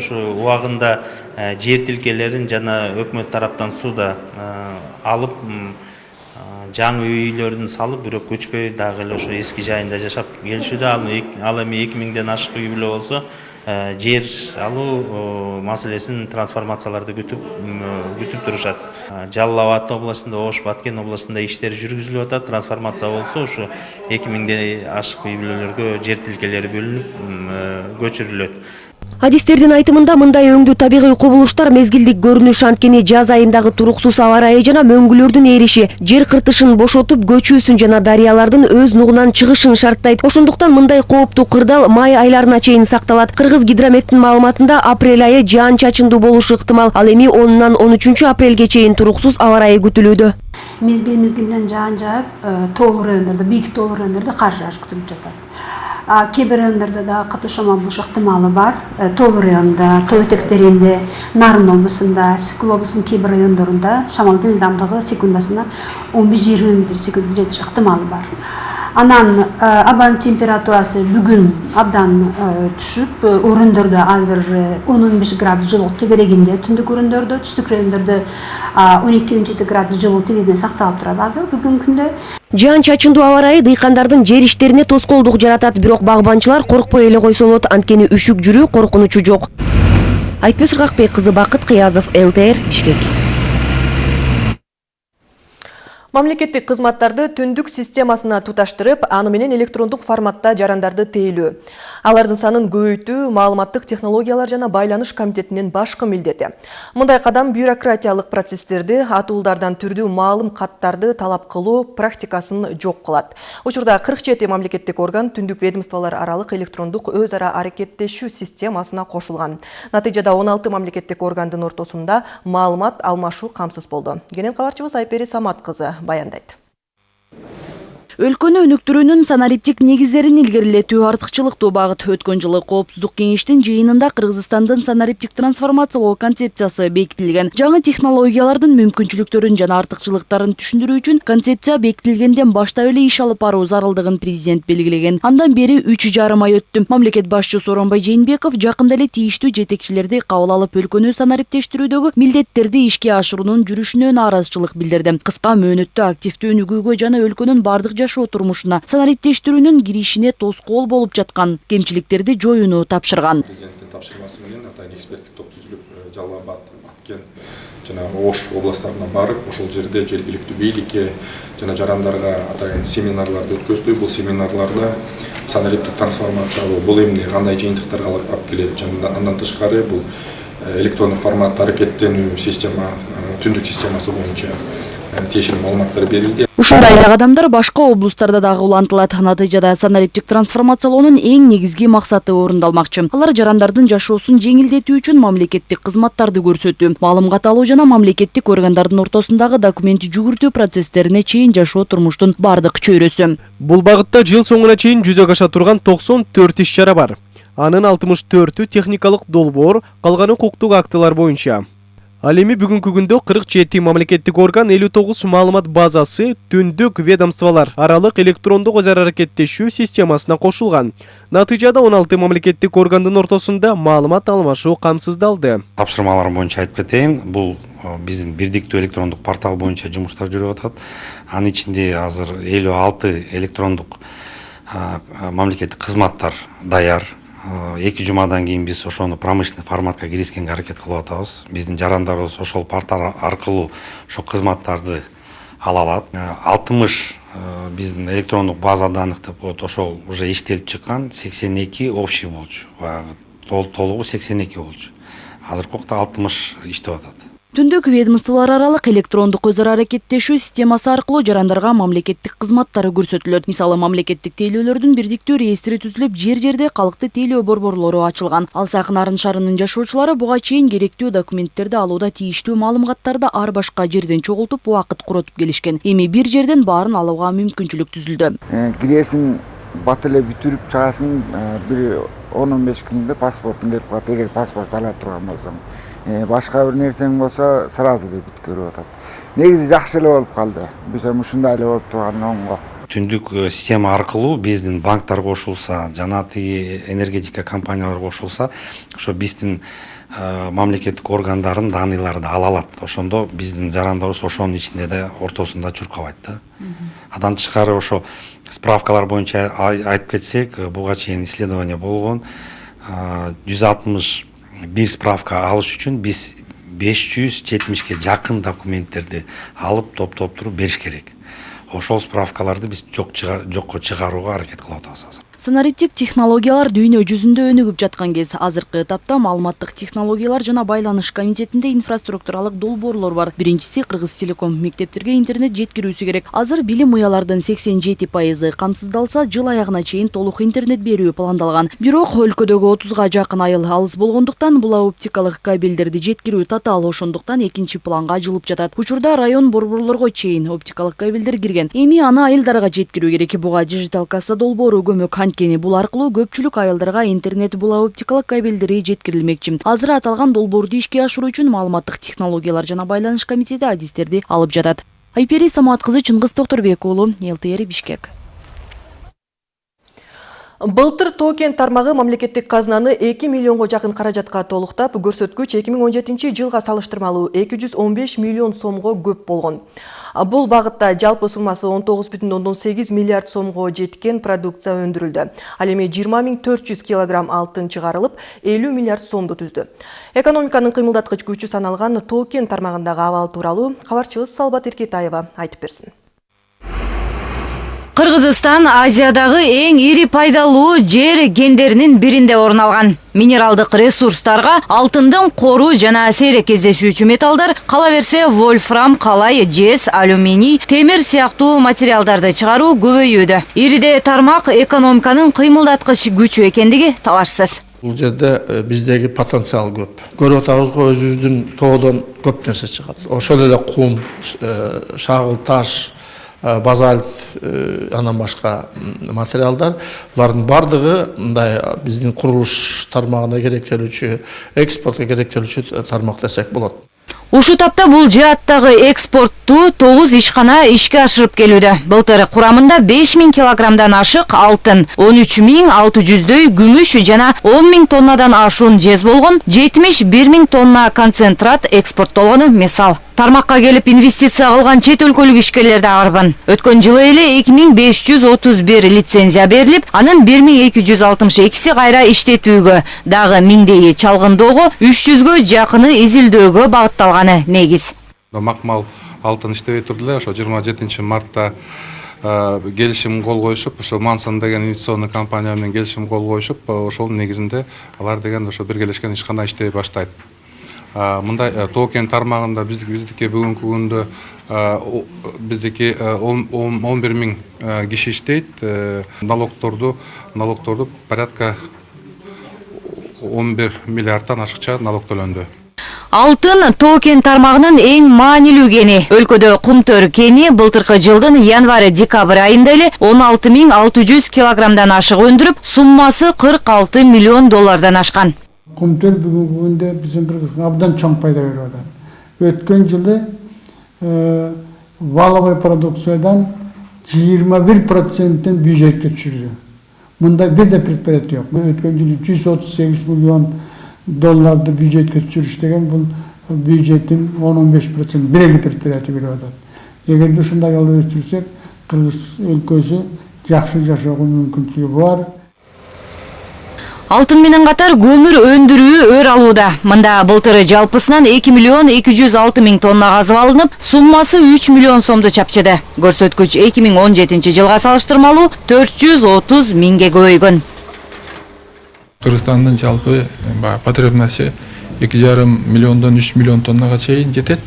ушу убагында жер тилкелерин жана өкмөт тараптан суда алып жаңы үйлөрүн салып бирок көчпөй дагы эле ошо эски жайында жашап келишүүдө ал эми эки миңден ашык үй бүлө болсо жер алуу маселесин трансформацияларды күтүп күтүп турушат жалал абад областында ош баткен областында иштер жүргүзүлүп атат трансформация болсо ушу эки миңден ашык үй бүлөлөргө жер тилкелери бөлүнүп көчүрүлөт адистердин айтымында мындай өңдүү табигый кубулуштар мезгилдик көрүнүш анткени жаз айындагы туруксуз аба ырайы жана мөңгүлөрдүн эриши жер кыртышын бошотуп көчүүсүн жана дарыялардын өз нугунан чыгышын шарттайт. Ошондуктан мындай кооптуу кырдаал май айларына чейин сакталат. Кыргыз гидрометтин маалыматында апрель айы жаан чачындуу болушу ыктымал ал эми онунан он үчүнчү апрелге чейин туруксуз аба ырайы күтүлүүдө мезгил менен жаан жаап тоолуу райондордо бийик тоолуу райондордо кар жааш күтүлүп жатат кээ бир райондордо дагы катуу шамал болуш ыктымалы бар тоолуу районунда тоо этектеринде нарын облусунда сыкул облусунун кээ бир райондорунда шамалдын ылдамдыгы секундасына он беш жыйырма метр секундка жетиш ыктымалы бар. Анан абанын температурасы бүгүн абдан түшүп өрөөндөрдө азыр он он беш градус жылуулук тегерегинде түндүк өрөөндөрдө түштүк райондордо он эки он жети градус жылуулук тегерегинде сакталып турат. Азыр бүгүнкү күндө жаан чачындуу аба ырайы дыйкандардын жер иштерине тоскоолдук жаратат бирок багбанчылар коркпой эле койсо болот анткени үшүк жүрүү коркунучу жок. Айтпөз ыргакбек кызы бакыт кыязов лтр бишкек мамлекеттик кызматтарды түндүк системасына туташтырып аны менен электрондук форматта жарандарды тейлөө алардын санын көбөйтүү маалыматтык технологиялар жана байланыш комитетинин башкы милдети мындай кадам бюрократиялык процесстерди атуулдардан түрдүү маалым каттарды талап кылуу практикасын жок кылат. Учурда кырк жети мамлекеттик орган түндүк ведомстволор аралык электрондук өз ара аракеттешүү системасына кошулган. Натыйжада он алты мамлекеттик органдын ортосунда маалымат алмашуу камсыз болду. Кенен кабарчыбыз айпери самат кызы баяндайт өлкөнү өнүктүрүүнүн санариптик негиздерин илгерилетүү артыкчылыктуу багыт. Өткөн жылы коопсуздук кеңештин жыйынында кыргызстандын санариптик трансформациялоо концепциясы бекитилген. Жаңы технологиялардын мүмкүнчүлүктөрүн жана артыкчылыктарын түшүндүрүү үчүн концепция бекитилгенден баштап эле иш алып баруу зарылдыгын президент белгилеген. Андан бери үч жарым ай өттү. Мамлекет башчысы сооронбай жээнбеков жакында эле тийиштүү жетекчилерди кабыл алып өлкөнү санариптештирүүдөгү милдеттерди ишке ашыруунун жүрүшүнө нааразычылык билдирди. Кыска мөөнөттө активдүү өнүгүүгө жана өлкөнүн бардык жашоо турмушуна санариптештирүүнүн киришине тоскоол болуп жаткан. Кемчиликтерди жоюуну тапшырган. Президенттин тапшырмасы менен атайын эксперттик топ түзүлүп жалал абад баткен жана ош областтарына барып ошол жерде жергиликтүү бийликке жана жарандарга атайын семинарларды өткөздү бул семинарларда санариптик трансформациялоо бул эмне кандай жыйынтыктарга алып келет жана андан тышкары бул электрондук форматта аракеттенүү система түндүк системасы боюнча тиешелүү маалыматтар берилди ушундай эле кадамдар башка облустарда дагы улантылат. Натыйжада санариптик трансформациялоонун эң негизги максаты орундалмакчы. Алар жарандардын жашоосун жеңилдетүү үчүн мамлекеттик кызматтарды көрсөтүү маалымат алуу жана мамлекеттик органдардын ортосундагы документ жүгүртүү процесстерине чейин жашоо турмуштун бардык чөйрөсү. Бул багытта жыл соңуна чейин жүзөгө аша турган токсон төрт иш чара бар. Анын алтымыш төртү техникалык долбоор калганы укуктук актылар боюнча. Ал эми бүгүнкү күндө кырк жети мамлекеттик орган элүү тогуз маалымат базасы түндүк ведомстволор аралык электрондук өз ара аракеттешүү системасына кошулган натыйжада он алты мамлекеттик органдын ортосунда маалымат алмашуу камсыздалды тапшырмалар боюнча айтып кетейин бул биздин бирдиктүү электрондук портал боюнча жумуштар жүрүп атат. Анын ичинде азыр элүү алты электрондук мамлекеттик кызматтар даяр. Эки жумадан кийин биз ошону промышленный форматка киргизгенге аракет кылып атабыз. Биздин жарандарыбыз ошол портал аркылуу ошол кызматтарды ала алат. Алтымыш биздин электрондук база данных деп коет ошол уже иштелип чыккан сексен эки общий болчу. Баягы толугу сексен эки болчу. Азыркы убакта алтымыш иштеп атат түндүк ведомстволор аралык электрондук өз ара аракеттешүү системасы аркылуу жарандарга мамлекеттик кызматтар көрсөтүлөт мисалы мамлекеттик тейлөөлөрдүн бирдиктүү реестри түзүлүп жер жерде калкты тейлөө борборлору ачылган ал сакын арын шаарынын жашоочулары буга чейин керектүү документтерди алууда тийиштүү маалыматтарды ар башка жерден чогултуп убакыт коротуп келишкен эми бир жерден баарын алууга мүмкүнчүлүк түзүлдү киресиң бат эле бүтүрүп чыгасың бир он он беш күндө паспортуң келип калат эгер паспорт ала турган болсоң башка бир нерсең болсо сразу эле бүткөрүп атат. Негизи жакшы эле болуп калды. Биз эми ушундай эле болуп турганы оңго. Түндүк э, система аркылуу биздин банктар кошулса жана тиги энергетика компаниялары кошулса ошо биздин э, мамлекеттик органдардын данныйларды ала алат. Ошондо биздин жарандарыбыз ошонун ичинде да ортосунда чуркабайт да. Андан тышкары ошо справкалар боюнча ай- айтып кетсек э, буга чейин исследование болгон жүз алтымыш бир справка алыш үчүн биз беш жүз жетимишке жакын документтерди алып топтоп туруп бериш керек ошол справкаларды биз жокко чыгарууга аракет кылып атабыз азыр санариптик технологиялар дүйнө жүзүндө өнүгүп жаткан кез. Азыркы этапта маалыматтык технологиялар жана байланыш комитетинде инфраструктуралык долбоорлор бар. Биринчиси кыргыз телеком. Мектептерге интернет жеткирүүсү керек. Азыр билим уялардын сексен жети пайызы камсыздалса жыл аягына чейин толук интернет берүү пландалган. Бирок өлкөдөгү отузга жакын айыл алыс болгондуктан бул оптикалык кабелдерди жеткирүү татаал ошондуктан экинчи планга жылып жатат. Учурда район борборлорго чейин оптикалык кабелдер кирген. Эми аны айылдарга жеткирүү керек. Буга дижитал касса долбоору көмөк. Анткени бул аркылуу көпчүлүк айылдарга интернет була оптикалык кабелдери жеткирилмекчи. Азыр аталган долбоорду ишке ашыруу үчүн маалыматтык технологиялар жана байланыш комитети адистерди алып жатат. Айпери самат кызы чыңгыз токторбек уулу лтр бишкек. Былтыр токен тармагы мамлекеттик казынаны 2 миллионго жакын каражатка толуктап, көрсөткүч 2017 жылга салыштырмалуу 215 миллион сомго көп болгон. Бул багытта жалпы суммасы 19,8 миллиард сомго жеткен продукция өндүрүлдү. Ал эми 20 400 килограмм алтын чыгарылып, 50 миллиард сомду түздү. Экономиканын кыймылдаткыч күчү саналган токен тармагындагы абал тууралуу кабарчыбыз Салбат Иркетаева айтып берсин. Кыргызстан Азиядагы эң ири пайдалуу жер кендеринин биринде орун алган. Минералдык ресурстарга алтындын кору жана сейрек кездешүүчү металлдар, кала берсе вольфрам, калай, жез, алюминий, темир сыяктуу материалдарды чыгаруу көбөйүүдө. Ириде тармак экономиканын кыймылдаткыч күчү экендиги талашсыз. Бул жерде биздеги потенциал көп. Көрүп атабыз го өзүбүздүн тоодон көп нерсе чыгат. Ошол эле кум, шагыл таш, базальт, э, андан башка материалдар. Булардын бардыгы мындай биздин курулуш тармагына керектелүүчү, экспортко керектелүүчү тармак десек болот. Ушу тапта бул жааттагы экспортту 9 ишкана ишке ашырып келүүдө. Былтыр курамында 5000 килограммдан ашык алтын, 13600дөй күмүш жана 10000 тоннадан ашуун жез болгон, 71000 тонна концентрат экспорттолгону мисал. Тармакка келип инвестиция кылган чет өлкөлүк ишкерлер да арбын. Өткөн жылы эле 2531 лицензия берилип, анын 1262си кайра иштетүүгө, дагы миңдейи чалгындоого, 300гө жакыны изилдөөгө багытталганы негиз. макмал алтын иштебей турду эле ошо жыйырма жетинчи мартта э, келишим кол коюшуп ошо мансон деген инвестиционный компания менен келишим кол коюшуп э, ошонун негизинде алар деген ошо биргелешкен ишкана иштей баштайт. Э, мындай токен тармагында биз биздики бүгүнкү күндө биздики он бир миң киши иштейт. Налогторду налогторду порядка он бир миллиардтан ашыкча налог төлөндү. Алтын токен тармагынын эң маанилүү кени. Өлкөдө кумтөр кени былтыркы жылдын январь-декабрь айында эле 16600 килограммдан ашык өндүрүп, суммасы 46 миллион доллардан ашкан. Кумтөл бүгүнкү күндө биздин Кыргызстанга абдан чоң пайда берип атат. Өткөн жылы э, валовый продукциядан 21 проценттен бюджетке түшүрдү. Мындай бир да предприятие жок. Өткөн жылы 138 миллион долларды бюджетке түшүрүш деген бул бюджеттин 10-15 процент бир предприятие берип атат. Эгерде ушундай алып өстүрсөк, Кыргыз өлкөсү жакшы жашоого мүмкүнчүлүгү бар. Алтын менен катар көмүр өндүрүү өр алууда. Мында былтыр жалпысынан 2 миллион 206 миң тонна казып алынып, суммасы 3 миллион сомду чапчыды. Көрсөткүч 2017 жылга салыштырмалуу 430 миңге көбөйгөн. Кыргызстандын жалпы баягы потребности эки жарым миллиондон үч миллион тоннага чейин жетет.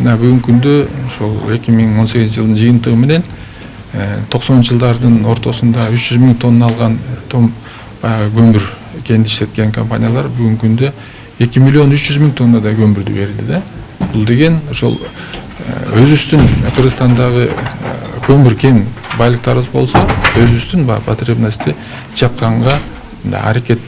Мына бүгүнкү күндө ошол эки миң он сегизинчи жылдын жыйынтыгы менен токсонунчу жылдардын ортосунда үч жүз миң тонна алган баягы көмүр кенди иштеткен компаниялар бүгүнкү күндө эки миллион үч жүз миң тоннадай көмүрдү берди да. Бул деген ошол өзүбүздүн Кыргызстандагы көмүр кен байлыктарыбыз болсо өзүбүздүн баягы потребности жапканга аракет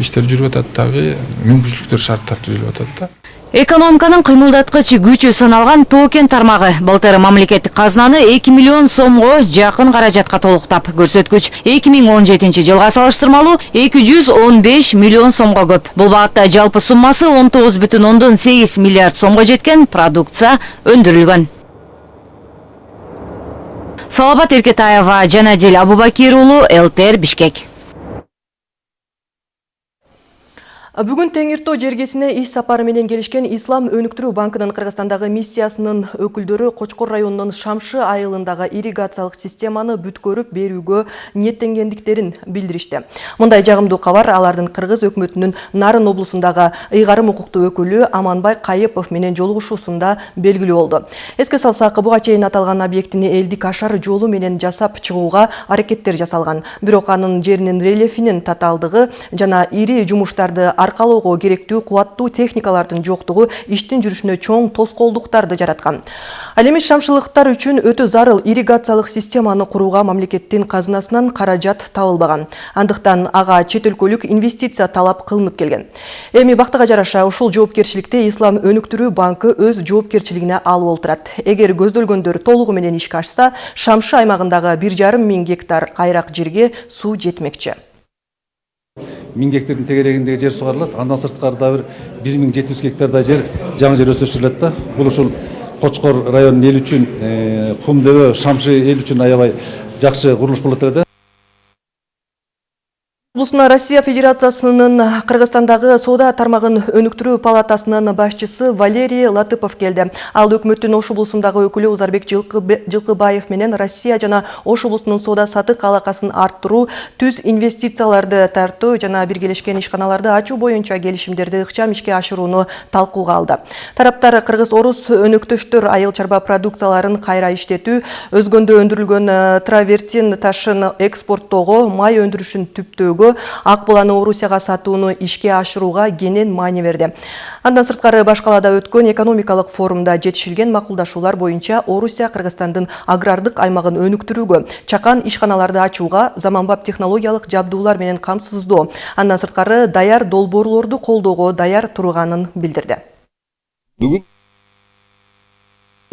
иштер жүрүп атат дагы мүмкүнчүлүктөр шарттар түзүлүп атат да Экономиканын кыймылдаткыч күчү саналган токен тармагы былтыр мамлекеттик казынаны 2 миллион сомго жакын каражатка толуктап, көрсөткүч 2017 жылга салыштырмалуу 215 миллион сомго көп. Бул багытта жалпы суммасы 19,8 миллиард сомго жеткен продукция өндүрүлгөн. Салабат Эркетаева, Жанадил Абубакир уулу, ЛТР Бишкек. Бүгүн Теңиртоо жергесине иш сапары менен келишкен Ислам өнүктүрүү банкынын Кыргызстандагы миссиясынын өкүлдөрү Кочкор районунун Шамшы айылындагы ирригациялык системаны бүткөрүп берүүгө ниеттенгендиктерин билдиришти. Мындай жагымдуу кабар алардын Кыргыз өкмөтүнүн Нарын облусундагы ыйгарым укуктуу өкүлү Аманбай Кайыпов менен жолугушуусунда белгилүү болду. Эске салсак, буга чейин аталган объектини элдик ашар жолу менен жасап чыгууга аракеттер жасалган. Бирок анын жеринин рельефинин татаалдыгы жана ири жумуштарды аркалоого керектүү кубаттуу техникалардын жоктугу иштин жүрүшүнө чоң тоскоолдуктарды жараткан. Ал эми шамшылыктар үчүн өтө зарыл ирригациялык системаны курууга мамлекеттин казынасынан каражат табылбаган. Андыктан ага чет өлкөлүк инвестиция талап кылынып келген. Эми бактыга жараша ушул жоопкерчиликти ислам өнүктүрүү банкы өз жоопкерчилигине алып отурат эгер көздөлгөндөр толугу менен ишке ашса шамшы аймагындагы бир жарым миң гектар кайрак жерге суу жетмекчи. Миң гектардың тегерегіндегі жер суғарылады андан сыртқары да бір бір мың жеті жүз гектардай жер жаңа жер өсіріледі да. Бұл ушул кочкор районунун эли үчүн кум дөбө шамшы эл үчүн аябай жакшы курулуш болот эле да. Облысына Россия Федерациясынын Кыргызстандагы соода тармагын өнүктүрүү палатасынын башчысы Валерий Латыпов келди. Ал өкмөттүн Ош облусундагы өкүлү Узарбек Жылкыбаев менен Россия жана Ош облусунун соода сатык алакасын арттыруу, түз инвестицияларды тартуу жана биргелешкен ишканаларды ачуу боюнча келишимдерди ыкчам ишке ашырууну талкууга алды. Тараптар кыргыз-орус өнөктөштөр айыл чарба продукцияларын кайра иштетүү, өзгөндө өндүрүлгөн травертин ташын экспорттоого, май өндүрүшүн түптөөгө ак буланы орусияга сатууну ишке ашырууга кенен маани берди андан сырткары баш калаада өткөн экономикалык форумда жетишилген макулдашуулар боюнча орусия кыргызстандын агрардык аймагын өнүктүрүүгө чакан ишканаларды ачууга заманбап технологиялык жабдуулар менен камсыздоо андан сырткары даяр долбоорлорду колдоого даяр турганын билдирди бүгүн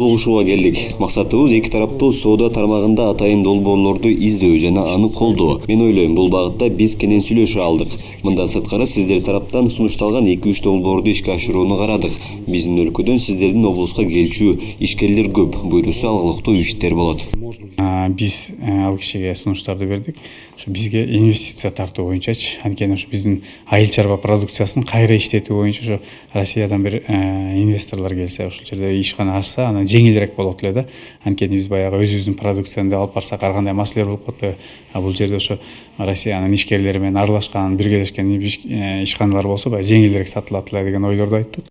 жолугушууга келдик. Максатыбыз эки тараптуу соода тармагында атайын долбоорлорду издөө жана аны колдоо. Мен ойлойм бул багытта биз кенен сүйлөшө алдык. Мындан сырткары сиздер тараптан сунушталган эки үч долбоорду ишке ашырууну карадык. Биздин өлкөдөн сиздердин облуска келчү ишкерлер көп. Буйрусу алгылыктуу иштер болот. Биз ал кишиге сунуштарды бердик. Ошо бизге инвестиция тартуу боюнчачы анткени ошо биздин айыл чарба продукциясын кайра иштетүү боюнча ошо россиядан бир инвесторлор келсе ошол жерде ишкана ачса анан жеңилирээк болот эле да анткени биз баягы өзүбүздүн продукциябызды алып барсак ар кандай маселелер болуп атпайбы а бул жерде ошо россиянын ишкерлери менен аралашкан биргелешкен ишканалар болсо баягы жеңилирээк сатылат эле деген ойлорду айттык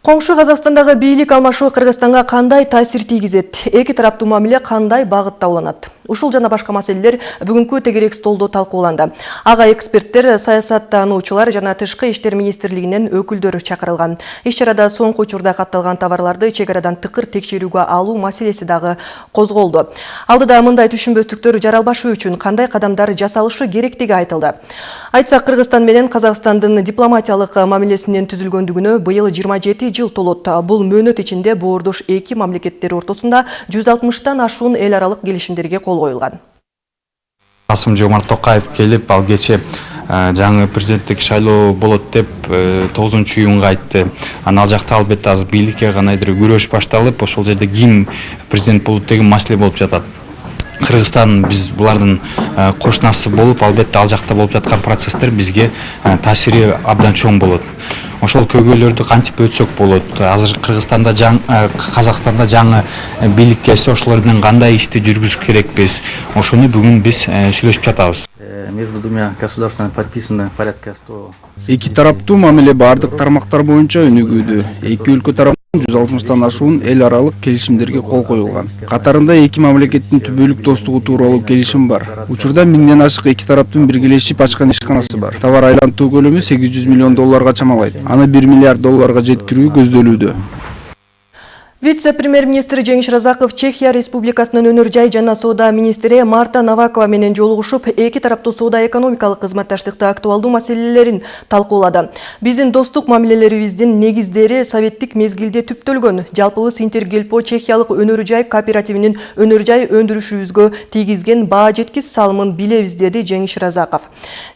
Коңшу Казакстандагы бийлик алмашуу Кыргызстанга кандай таасир тийгизет? Эки тараптуу мамиле кандай багытта уланат? Ушул жана башка маселелер бүгүнкү тегерек столдо талкууланды. Ага эксперттер, саясаттануучулар жана тышкы иштер министрлигинен өкүлдөр чакырылган. Иш чарада соңку учурда катталган товарларды чек арадан тыкыр текшерүүгө алуу маселеси дагы козголду. Алдыда мындай түшүнбөстүктөр жаралбашы үчүн кандай кадамдар жасалышы керектиги айтылды. Айтсак Кыргызстан менен Казакстандын дипломатиялык мамилесинин түзүлгөндүгүнө быйыл 27 жыл толот. Бул мөөнөт ичинде боордош эки мамлекеттер ортосунда 160тан ашуун эл аралык келишимдерге кол коюлган. Касым Жомарт Токаев келип, ал кече жаңы президенттик шайлоо болот деп 9 июнга айтты. Анан ал жакта албетте азыр бийликке канайдыр күрөш башталып, ошол жерде ким президент болот деген маселе болуп жатат. кыргызстан биз булардын кошунасы болуп албетте ал жакта болуп жаткан процесстер бизге таасири абдан чоң болот ошол көйгөйлөрдү кантип өтсөк болот? Азыр кыргызстанда казакстанда жаңы бийлик келсе ошолор менен кандай ишти жүргүзүш керекпиз? Ошону бүгүн биз сүйлөшүп жатабыз. Между двумя государствами подписано порядка 100 эки тараптуу мамиле баардык тармактар боюнча өнүгүүдө эки өлкө тарап жүз алтымыштан ашуун эл аралык келишимдерге кол коюлган катарында эки мамлекеттин түбөлүк достугу тууралуу келишим бар. Учурда миңден ашык эки тараптын биргелешип ачкан ишканасы бар. Товар айлантуу көлөмү сегиз жүз миллион долларга чамалайт аны бир миллиард долларга жеткирүү көздөлүүдө Вице-премьер-министр Жеңиш Разаков Чехия Республикасынын өнөр жай жана соода министри Марта Навакова менен жолугушуп, эки тараптуу соода экономикалык кызматташтыкты актуалдуу маселелерин талкуулады. Биздин достук мамилелерибиздин негиздери советтик мезгилде түптөлгөн. Жалпыбыз Интергелпо Чехиялык өнөр жай кооперативинин өнөр жай өндүрүшүбүзгө тийгизген баа жеткис салымын билебиз, деди Жеңиш Разаков.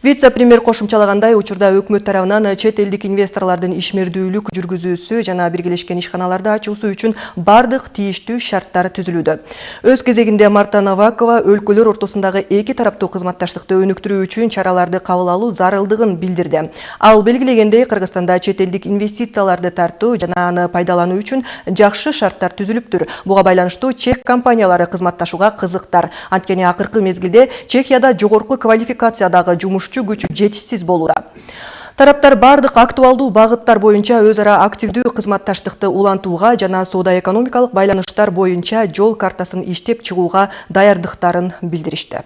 Вице-премьер кошумчалагандай, учурда өкмөт тарабынан чет элдик инвесторлордун ишмердүүлүк жүргүзүүсү жана биргелешкен ишканаларды ачуусу үчүн бардык тийиштүү шарттар. Өз кезегинде Марта Навакова өлкөлөр ортосундагы эки тараптуу кызматташтыкты өнүктүрүү үчүн чараларды кабыл алуу зарылдыгын билдирди. Ал белгилегендей, Кыргызстанда чет элдик инвестицияларды тартуу жана аны пайдалануу үчүн жакшы шарттар түзүлүптүр. Буга байланыштуу чек компаниялары кызматташууга кызыктар. Анткени акыркы мезгилде Чехияда жогорку квалификациядагы жумушчу күчү жетишсиз болууда. Тараптар бардык актуалдуу багыттар боюнча өз ара активдүү кызматташтыкты улантууга жана соода экономикалык байланыштар боюнча жол картасын иштеп чыгууга даярдыктарын билдиришти.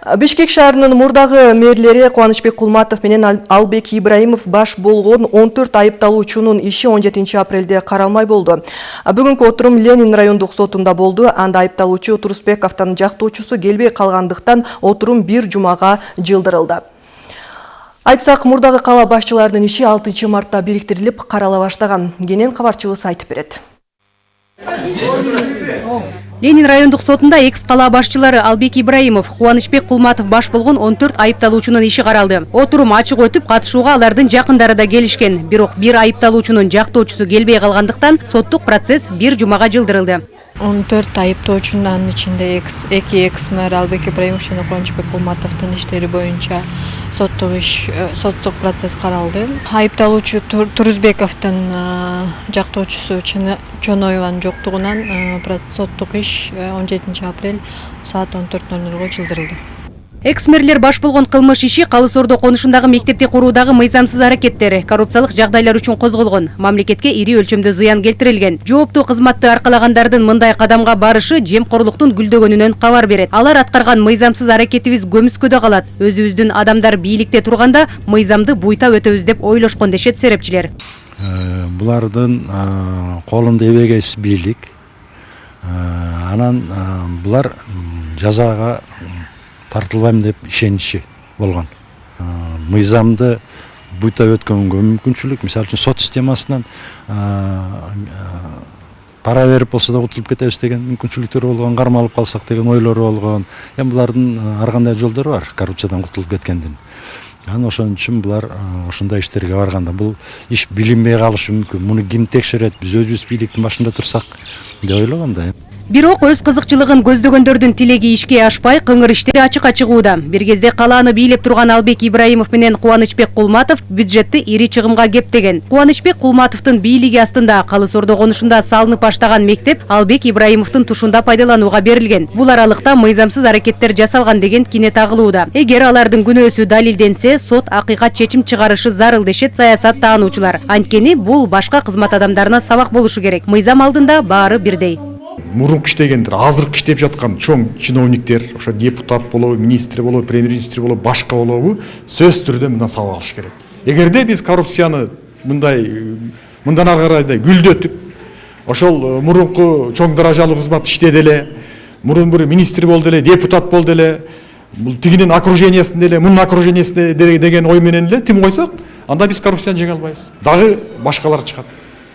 Бишкек шаарынын мурдагы мэрлери Кубанычбек Кулматов менен Албек Ибраимов баш болгон 14 айыпталуучунун иши 17 апрелде каралмай болду. Бүгүнкү отурум Ленин райондук сотунда болду. Анда айыпталуучу Турусбековдун жактоочусу келбей калгандыктан отурум бир жумага жылдырылды. Айтсак, мурдагы кала башчыларынын иши 6 мартта бириктирилип карала баштаган. Кенен кабарчыбыз айтып берет. Ленин райондук сотунда экс кала башчылары Албек Ибраимов, Кубанычбек Кулматов баш болгон 14 айыпталуучунун иши каралды. Отурум ачык өтүп, катышууга алардын жакындары да келишкен. Бирок бир айыпталуучунун жактоочусу келбей калгандыктан соттук процесс бир жумага жылдырылды. 14 айыптоочунун анын ичинде экс эки экс мэр Албек Ибраимов жана Кубанычбек Кулматовдун иштери боюнча соттук иш соттук процесс каралды. Айыпталуучу Турузбековдун жактоочусу Чоноеванын жоктугунан соттук иш 17 апрель саат 14:00го жылдырылды. Эксмерлер баш болгон кылмыш иши Калыс Ордо конушундагы мектепти куруудагы мыйзамсыз аракеттер, коррупциялык жагдайлар үчүн козголгон. Мамлекетке ири өлчөмдө зыян келтирилген. Жооптуу кызматты аркалагандардын мындай кадамга барышы жемкорлуктун гүлдөгөнүнөн кабар берет. Алар аткарган мыйзамсыз аракетибиз көмүскөдө калат. Өзүбүздүн адамдар бийликте турганда мыйзамды буйта өтөбүз деп ойлошкон дешет серепчилер. Булардын колунда эбегейсиз бийлик. Анан булар жазага тартылбайм деп ишеничи болгон. Мыйзамды буйта өткөнгө мүмкүнчүлүк мисалы үчүн сот системасынан пара берип болсо да кутулуп кетебиз деген мүмкүнчүлүктөрү болгон кармалып калсак деген ойлору болгон. Эми булардын ар кандай жолдору бар коррупциядан кутулуп кеткендин. Анан ошон үчүн булар ушундай иштерге барганда бул иш билинбей калышы мүмкүн. Муну ким текшерет биз өзүбүз бийликтин башында турсак деп ойлогом да. Бирок өз кызыкчылыгын көздөгөндөрдүн тилеги ишке ашпай, кыңыр иштери ачыкка чыгууда. Бир кезде калааны бийлеп турган Албек Ибраимов менен Кубанычбек Кулматов бюджетти ири чыгымга кептеген. Кубанычбек Кулматовдун бийлиги астында Калыс Ордо конушунда салынып баштаган мектеп Албек Ибраимовдун тушунда пайдаланууга берилген. Бул аралыкта мыйзамсыз аракеттер жасалган деген кине тагылууда. Эгер алардын күнөөсү далилденсе, сот акыйкат чечим чыгарышы зарыл дешет саясат таануучулар. Анткени бул башка кызмат адамдарына сабак болушу керек. Мыйзам алдында баары бирдей. Мурунку иштегендер азыркы иштеп жаткан чоң чиновниктер ошо депутат болобу министр болобу премьер министр болобу башка болобу сөзсүз түрдө мындан сабак алыш керек. Эгерде биз коррупцияны мындай мындан ары карайдай гүлдөтүп ошол мурунку чоң даражалуу кызмат иштеди эле мурун бир министр болду эле депутат болду эле бул тигинин окружениясында эле мунун окружениясында деген ой менен эле тим койсок анда биз коррупцияны жеңе албайбыз. Дагы башкалар чыгат.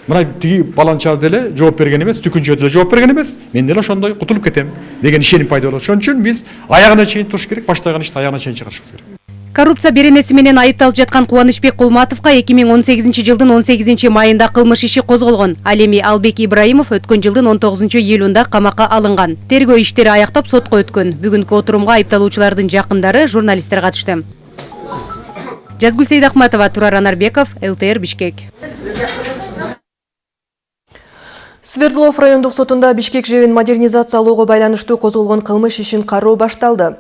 Мына тиги баланча деле жооп берген эмес түкүнчө деле жооп берген эмес мен деле ошондой кутулуп кетем деген ишеним пайда болот ошон үчүн биз аягына чейин туруш керек баштаган ишти аягына чейин чыгарышыбыз керек Коррупция беренеси менен айыпталып жаткан Кубанычбек Кулматовго 2018 жылдын 18 майында кылмыш иши козголгон. Ал эми Албек Ибраимов өткөн жылдын 19 июлунда камакка алынган. Тергөө иштери аяктап сотко өткөн. Бүгүнкү отурумга айыпталуучулардын жакындары, журналисттер катышты. Жазгүл Сейдахматова, Турар Анарбеков, ЛТР Бишкек. Свердлов райондук сотунда Бишкек жебин модернизациялоого байланыштуу козголгон кылмыш ишин кароо башталды.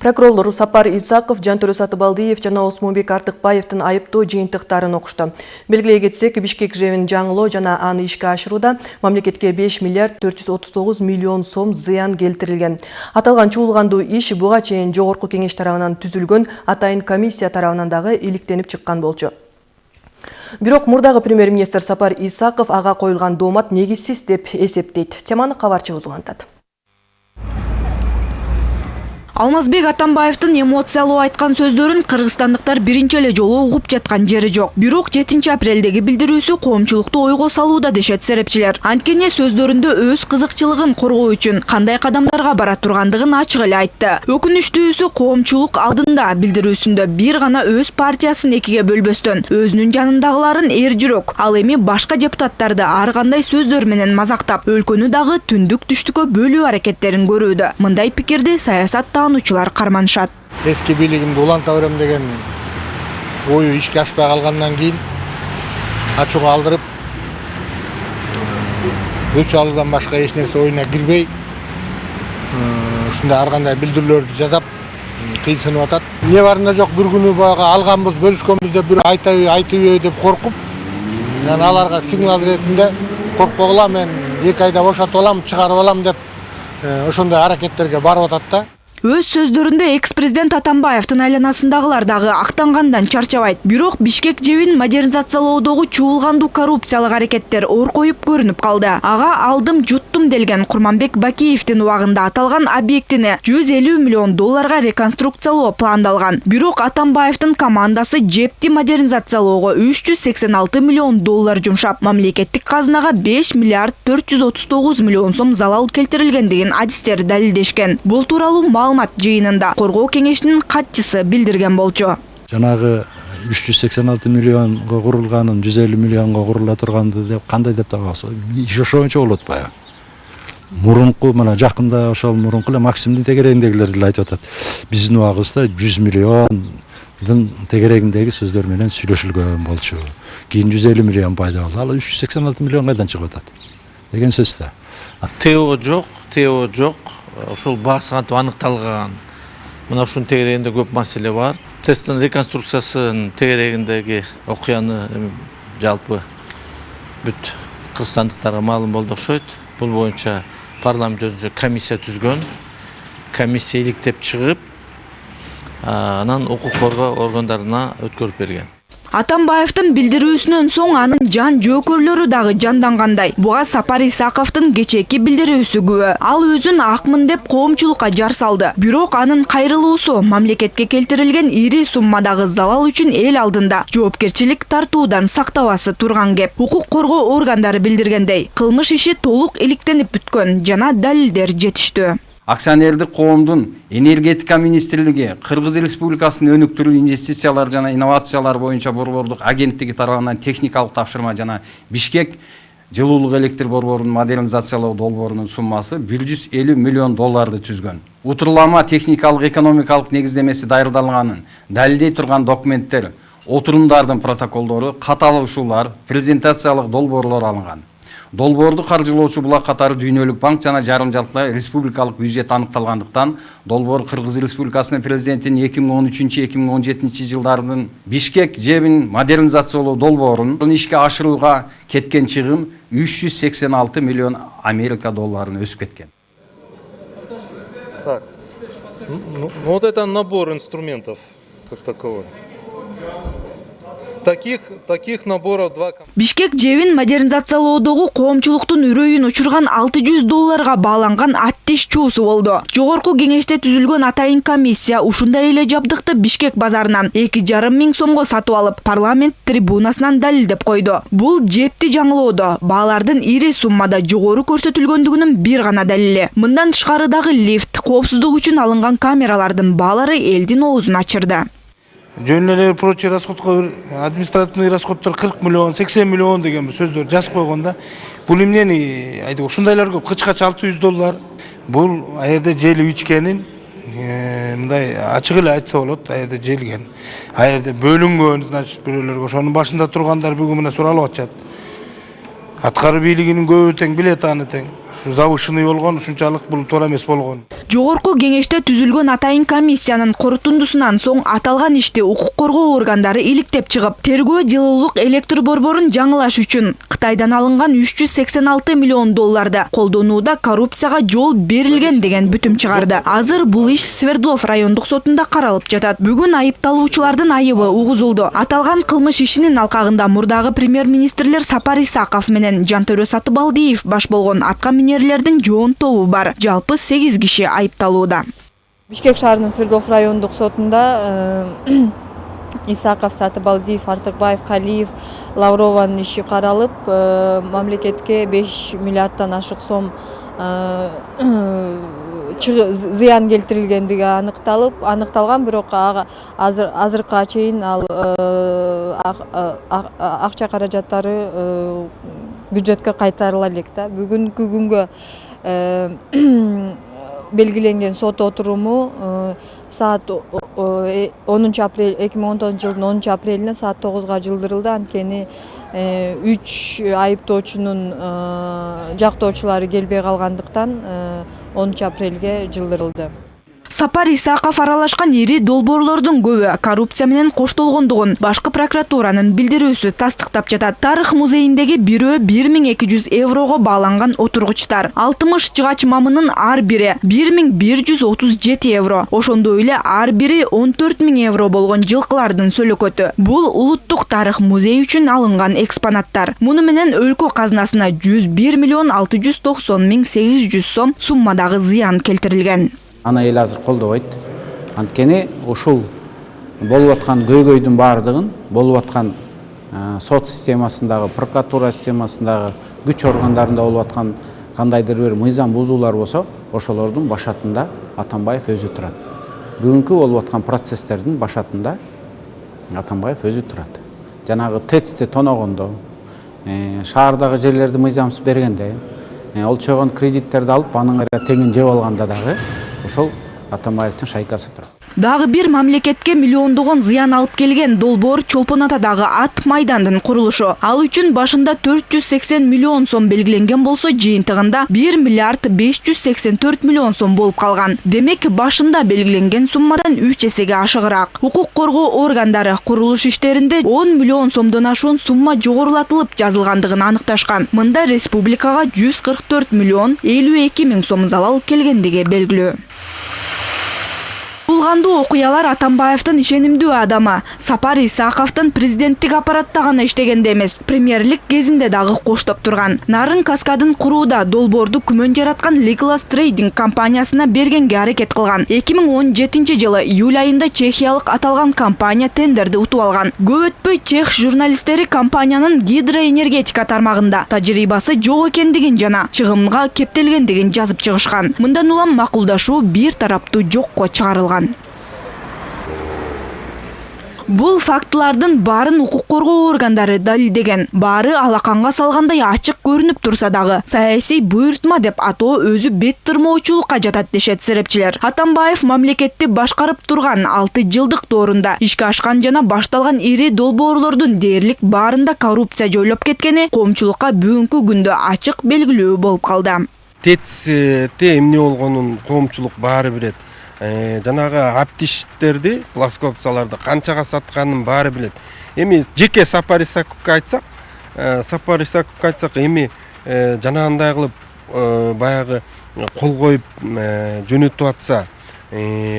Прокурорлор Сапар Исаков, Жантөрө Сатыбалдиев жана Осмонбек Артыкбаевдин айыптоо жыйынтыктарын окушту. Белгилей кетсек, Бишкек жебин жаңылоо жана аны ишке ашырууда мамлекетке 5 миллиард 439 миллион сом зыян келтирилген. Аталган чуулгандуу иш буга чейин жогорку кеңеш тарабынан түзүлгөн атайын комиссия тарабынан дагы иликтенип чыккан болчу. Бирок мурдагы премьер-министр Сапар Исаков ага коюлган доомат негизсиз деп эсептейт. Теманы кабарчыбыз улантат. Алмазбек Атамбаевдин эмоциялуу айткан сөздөрүн кыргызстандыктар биринчи эле жолу угуп жаткан жери жок. Бирок 7 апрелдеги билдирүүсү коомчулукту ойго салууда дешет серепчилер. Анткени сөздөрүндө өз кызыкчылыгын коргоо үчүн кандай кадамдарга бара тургандыгын ачык эле айтты. Өкүнүчтүүсү коомчулук алдында билдирүүсүндө бир гана өз партиясын экиге бөлбөстөн, өзүнүн жанындагыларын эр жүрөк, ал эми башка депутаттарды ар кандай сөздөр менен мазактап, өлкөнү дагы түндүк түштүккө бөлүү аракеттерин көрүүдө. Мындай пикирди саясат таануучулар карманышат. Эски бийлигимди уланта берем деген ою ишке ашпай калгандан кийин ачууга алдырып өч алуудан башка эч нерсе оюна кирбей ушундай ар кандай билдирүүлөрдү жасап кыйынсынып атат эмне барында жок бир күнү баягы алганбыз бөлүшкөнбүз деп бирөө айтабы айтыбы деп коркуп анан аларга сигнал иретинде коркпогула мен эки айда бошотуп алам чыгарып алам деп ошондой аракеттерге барып атат да Өз сөздөрүндө экс-президент Атамбаевдин айланасындагылар дагы актангандан чарчабайт. Бирок Бишкек жебин модернизациялоодогу чуулгандуу коррупциялык аракеттер ор коюп көрүнүп калды. Ага алдым жуттум делген Курманбек Бакиевдин убагында аталган объектини 150 миллион долларга реконструкциялоо пландалган. Бирок Атамбаевдин командасы жепти модернизациялоого 386 миллион доллар жумшап, мамлекеттик казынага 5 миллиард 439 миллион сом залал келтирилгендигин адистер далилдешкен. Бул тууралуу маалымат жыйынында коргоо кеңешинин катчысы билдирген болчу. Жанагы 386 миллионго курулганын 150 миллионго курула турганды деп кандай деп табасыз? Иш ошончо болот баягы. Мурунку мына жакында ошол мурунку эле Максимдин тегерегиндегилер деле айтып атат. Биздин убагыбызда 100 миллиондун тегерегиндеги сөздөр менен сүйлөшүлгөн болчу. Кийин 150 миллион пайда болду. Ал 386 миллион кайдан чыгып атат? деген сөз да. ТО жок, ТО жок. Ошол баасы кантип аныкталган? Мына ушунун тегерегинде көп маселе бар. Тэстин реконструкциясынын тегерегиндеги окуяны эми жалпы бүт кыргызстандыктарга маалым болду окшойт. Бул боюнча парламент өзүнчө комиссия түзгөн. Комиссия иликтеп чыгып анан укук коргоо органдарына өткөрүп берген Атамбаевдин билдирүүсүнөн соң анын жан жөөкөрлөрү дагы жандангандай. Буга Сапар Исаковдун кечээки билдирүүсү күбө. Ал өзүн акмын деп коомчулукка жар салды. Бирок анын кайрылуусу мамлекетке келтирилген ири суммадагы залал үчүн эл алдында жоопкерчилик тартуудан сактабасы турган кеп. Укук коргоо органдары билдиргендей, кылмыш иши толук иликтенип бүткөн жана далилдер жетиштүү. Акционердик коомдун энергетика министрлиги кыргыз республикасынын өнүктүрүү инвестициялар жана инновациялар боюнча борбордук агенттиги тарабынан техникалык тапшырма жана бишкек жылуулук электр борборун модернизациялоо долбоорунун суммасы бир жүз элүү миллион долларды түзгөн утурлама техникалык экономикалык негиздемеси даярдалганын далилдей турган документтер отурумдардын протоколдору катталышуулар презентациялык долбоорлор алынган долбоорду каржылоочу булак катары дүйнөлүк банк жана жарым жалпы республикалык бюджет аныкталгандыктан долбоор кыргыз республикасынын президентинин эки миң он жылдардын бишкек жебин модернизациялоо долбоорун ишке ашырууга кеткен чыгым үч жүз сексен алты миллион америка долларына өсүп кеткен Так, ну вот это набор инструментов как таковой. Таких таких наборов два бишкек жебин модернизациялоодогу коомчулуктун үрөйүн учурган 600 долларга бааланган аттиш чуусу болду. Жогорку кеңеште түзүлгөн атайын комиссия ушундай эле жабдыкты бишкек базарынан эки жарым миң сомго сатып алып парламент трибунасынан далилдеп койду. Бул жепти жаңылоодо. Баалардын ири суммада жогору көрсөтүлгөндүгүнүн бир гана далили. Мындан тышкары дагы лифт коопсуздук үчүн алынган камералардын баалары элдин оозун ачырды жөн эле прочий расходко административный расходдор кырк миллион сексен миллион деген бир сөздөр жазып койгон да бул эмнени айтып ушундайлар көп. Кычкач алты жүз доллар. Бул ал жерде желип ичкенин мындай ачык эле айтса болот ал жерде желген. Ал жерде бөлүнгөн значит бирөөлөргө. Ошонун башында тургандар бүгүн мына суралып атышат. Аткаруу бийлигинин көбү тең билет аны тең. Ушу завышенный болгон ушунчалык бул туура эмес болгон. Жогорку кеңеште түзүлгөн атайын комиссиянын корутундусунан соң аталган ишти укук коргоо органдары иликтеп чыгып тергөө жылуулук электр борборун жаңылаш үчүн кытайдан алынган үч жүз сексен алты миллион долларды колдонууда коррупцияга жол берилген деген бүтүм чыгарды. Азыр бул иш свердлов райондук сотунда каралып жатат. Бүгүн айыпталуучулардын айыбы угузулду. Аталган кылмыш ишинин алкагында мурдагы премьер министрлер сапар исаков менен жантөрө сатыбалдиев баш болгон атка минерлердин жоон тобу бар. Жалпы сегиз киши айыпталууда бишкек шаарынын свердлов райондук сотунда исаков сатыбалдиев артыкбаев калиев лаврованын иши каралып мамлекетке беш миллиарддан ашык сом зыян келтирилгендиги аныкталып аныкталган бирок азыркыга чейин ал акча каражаттары бюджетке кайтарыла элек да бүгүнкү күнгө белгиленген сот отуруму саат онунчу апрель эки миң он тогузунчу жылдын онунчу апрелине саат тогузга жылдырылды. Анткени үч айыптоочунун жактоочулары келбей калгандыктан онунчу апрелге жылдырылды. Сапар исаков аралашкан ири долбоорлордун көбү коррупция менен коштолгондугун башкы прокуратуранын билдирүүсү тастыктап жатат. Тарых музейиндеги бирөө бир миң эки жүз еврого бааланган отургучтар. Алтымыш жыгач мамынын ар бири бир миң бир жүз отуз жети евро. Ошондой эле ар бири он төрт миң евро болгон жылкылардын сөлөкөтү. Бул улуттук тарых музей үчүн алынган экспонаттар. Муну менен өлкө казынасына жүз бир миллион алты жүз токсон миң сегиз жүз сом суммадагы зыян келтирилген аны эл азыр колдобойт анткени ушул болуп аткан көйгөйдүн баардыгын болуп аткан сот системасындагы прокуратура системасындагы күч органдарында болуп аткан кандайдыр бир мыйзам бузуулар болсо ошолордун башатында атамбаев өзү турат бүгүнкү болуп аткан процесстердин башатында атамбаев өзү турат жанагы тэцти тоногондо шаардагы жерлерди мыйзамсыз бергенде олчогон кредиттерди алып анын теңин жеп алганда дагы ошол атамбаевдин шайкасы турат. Дагы бир мамлекетке миллиондогон зыян алып келген долбоор чолпон атадагы ат майдандын курулушу. Ал үчүн башында төрт жүз сексен миллион сом белгиленген болсо жыйынтыгында бир миллиард беш жүз сексен төрт миллион сом болуп калган. Демек башында белгиленген суммадан үч эсеге ашыгыраак. Укук коргоо органдары курулуш иштеринде он миллион сомдон ашуун сумма жогорулатылып жазылгандыгын аныкташкан. Мында республикага жүз кырк төрт миллион элүү эки миң сом залал келгендиги белгилүү булгандуу окуялар атамбаевдин ишенимдүү адамы. Сапар исаковдун президенттик аппаратта гана иштегенде эмес премьерлик кезинде дагы коштоп турган нарын каскадын курууда долбоорду күмөн жараткан Legolas трейдинг компаниясына бергенге аракет кылган эки миң он жылы июль айында чехиялык аталган компания тендерди утуп алган көп өтпөй чех журналисттери компаниянын гидроэнергетика тармагында тажрыйбасы жок экендигин жана чыгымга кептелгендигин жазып чыгышкан мындан улам макулдашуу бир тараптуу жокко чыгарылган бул фактылардын баарын укук коргоо органдары далилдеген баары алаканга салгандай ачык көрүнүп турса дагы саясий буйртма деп атоо өзү бет тырмоочулукка жатат дешет серепчилер атамбаев мамлекетти башкарып турган алты жылдык доорунда ишке ашкан жана башталган ири долбоорлордун дээрлик баарында коррупция жойлоп кеткени коомчулукка бүгүнкү күндө ачык белгилүү болуп калды тэцте эмне болгонун коомчулук баары билет жанагы аптиштерди плоскопцаларды канчага сатканын баары билет. Эми жеке сапар исаковго айтсак сапар исаковго айтсак эми жанагындай кылып баягы кол коюп жөнөтүп атса